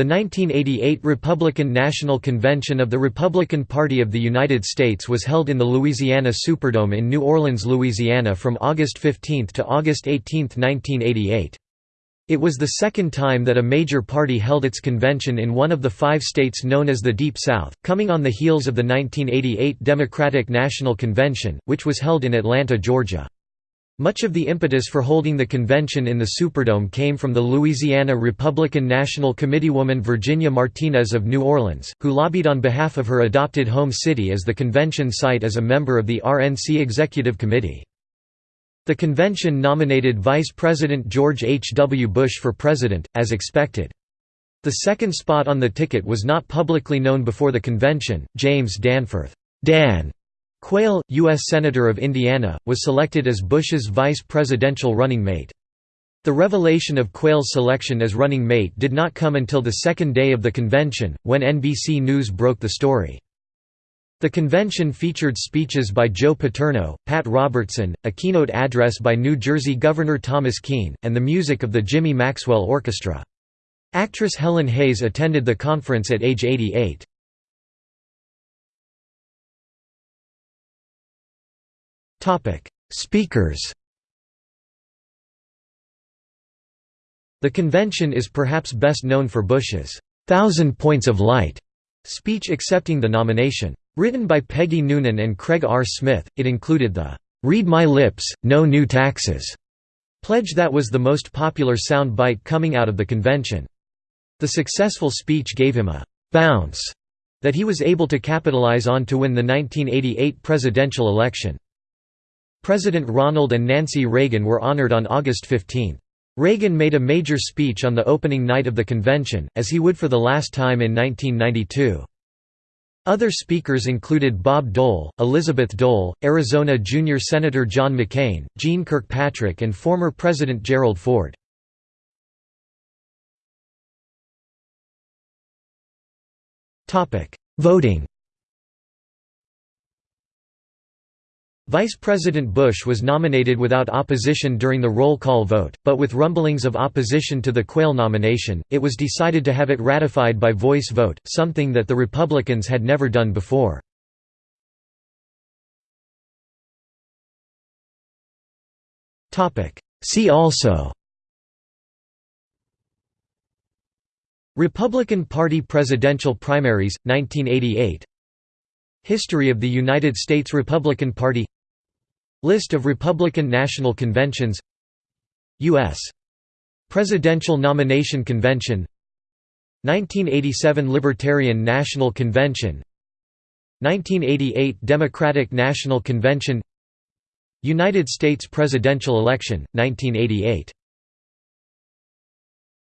The 1988 Republican National Convention of the Republican Party of the United States was held in the Louisiana Superdome in New Orleans, Louisiana from August 15 to August 18, 1988. It was the second time that a major party held its convention in one of the five states known as the Deep South, coming on the heels of the 1988 Democratic National Convention, which was held in Atlanta, Georgia. Much of the impetus for holding the convention in the Superdome came from the Louisiana Republican National Committeewoman Virginia Martinez of New Orleans, who lobbied on behalf of her adopted home city as the convention site as a member of the RNC Executive Committee. The convention nominated Vice President George H. W. Bush for president, as expected. The second spot on the ticket was not publicly known before the convention. James Danforth Dan Quayle, U.S. Senator of Indiana, was selected as Bush's vice presidential running mate. The revelation of Quayle's selection as running mate did not come until the second day of the convention, when NBC News broke the story. The convention featured speeches by Joe Paterno, Pat Robertson, a keynote address by New Jersey Governor Thomas Kean, and the music of the Jimmy Maxwell Orchestra. Actress Helen Hayes attended the conference at age 88. Speakers The convention is perhaps best known for Bush's Thousand Points of Light speech accepting the nomination. Written by Peggy Noonan and Craig R. Smith, it included the "'Read My Lips, No New Taxes' pledge that was the most popular sound bite coming out of the convention. The successful speech gave him a «bounce» that he was able to capitalize on to win the 1988 presidential election. President Ronald and Nancy Reagan were honored on August 15. Reagan made a major speech on the opening night of the convention, as he would for the last time in 1992. Other speakers included Bob Dole, Elizabeth Dole, Arizona junior Senator John McCain, Jeane Kirkpatrick and former President Gerald Ford. Voting Vice President Bush was nominated without opposition during the roll call vote, but with rumblings of opposition to the Quayle nomination, it was decided to have it ratified by voice vote, something that the Republicans had never done before. See also Republican Party presidential primaries, 1988 History of the United States Republican Party List of Republican National Conventions U.S. Presidential Nomination Convention 1987 Libertarian National Convention 1988 Democratic National Convention United States presidential election, 1988